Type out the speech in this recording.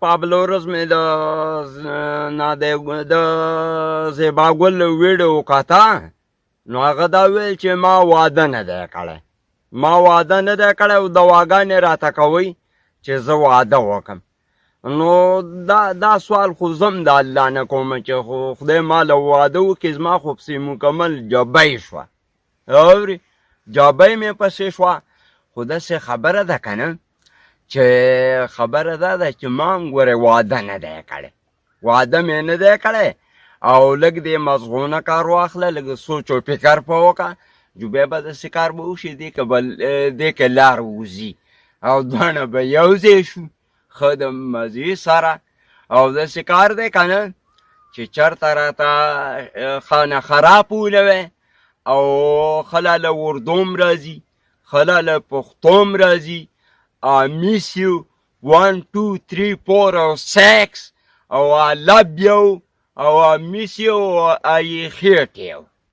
پابلو ورځ مې د نه د زیبا ګل ویډیو وکاته نو هغه دا ویل چې ما واده نه دی کړی ما واده نه دی کړی او دواګانې راته کوي چې زه واده وکم نو دا دا سوال خو زم د الله نه کوم چې خو خدای ما له واده وکړي زما خو پسې مکمل جبۍ شوه اوري جابه مې پسې شوه خو داسې خبره ده که نه چې خبره دا ده چې ما هم ګورې واده نه دی کړی واده مې نه دی کړی او لږ دې مزغونه کار واخله لږ سوچ او فکر په وکړه جو بیا به داسې کار به وشي دې که به دې که لار ووځي او دواړه به یو ځای شو خو د مزي سره او د سکار دی کنه چې چرته راته خانه خراب ولوي او خلا له وردوم راځي خلا له پښتوم راځي میس یو 1 2 3 4 او 6 او لب یو او میس یو او ای خیټ یو